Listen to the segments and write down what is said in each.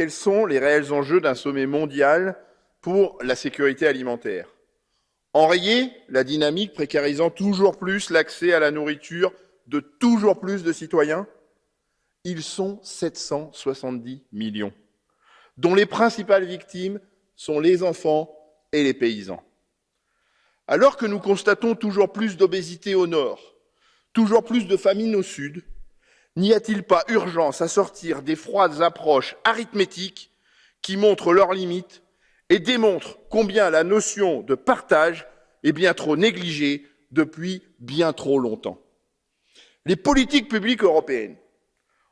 quels sont les réels enjeux d'un sommet mondial pour la sécurité alimentaire Enrayer la dynamique précarisant toujours plus l'accès à la nourriture de toujours plus de citoyens Ils sont 770 millions, dont les principales victimes sont les enfants et les paysans. Alors que nous constatons toujours plus d'obésité au nord, toujours plus de famine au sud, n'y a-t-il pas urgence à sortir des froides approches arithmétiques qui montrent leurs limites et démontrent combien la notion de partage est bien trop négligée depuis bien trop longtemps? Les politiques publiques européennes,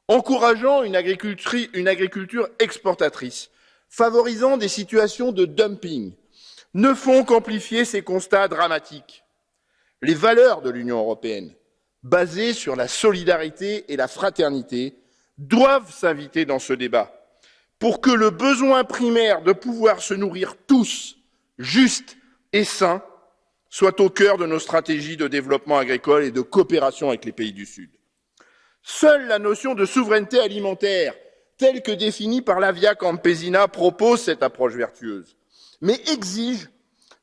encourageant une agriculture, une agriculture exportatrice, favorisant des situations de dumping, ne font qu'amplifier ces constats dramatiques. Les valeurs de l'Union européenne, basées sur la solidarité et la fraternité, doivent s'inviter dans ce débat pour que le besoin primaire de pouvoir se nourrir tous, juste et sain, soit au cœur de nos stratégies de développement agricole et de coopération avec les pays du Sud. Seule la notion de souveraineté alimentaire, telle que définie par la Via Campesina, propose cette approche vertueuse, mais exige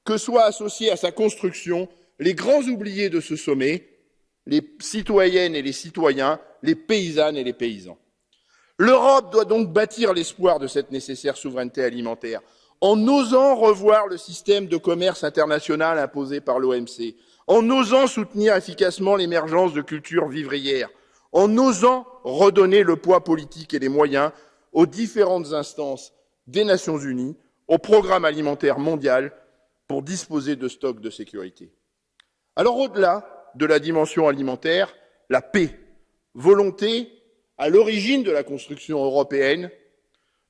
que soient associés à sa construction les grands oubliés de ce sommet, les citoyennes et les citoyens, les paysannes et les paysans. L'Europe doit donc bâtir l'espoir de cette nécessaire souveraineté alimentaire en osant revoir le système de commerce international imposé par l'OMC, en osant soutenir efficacement l'émergence de cultures vivrières, en osant redonner le poids politique et les moyens aux différentes instances des Nations Unies, au programme alimentaire mondial pour disposer de stocks de sécurité. Alors au-delà de la dimension alimentaire, la paix, volonté à l'origine de la construction européenne,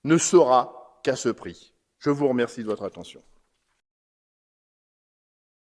ne sera qu'à ce prix. Je vous remercie de votre attention.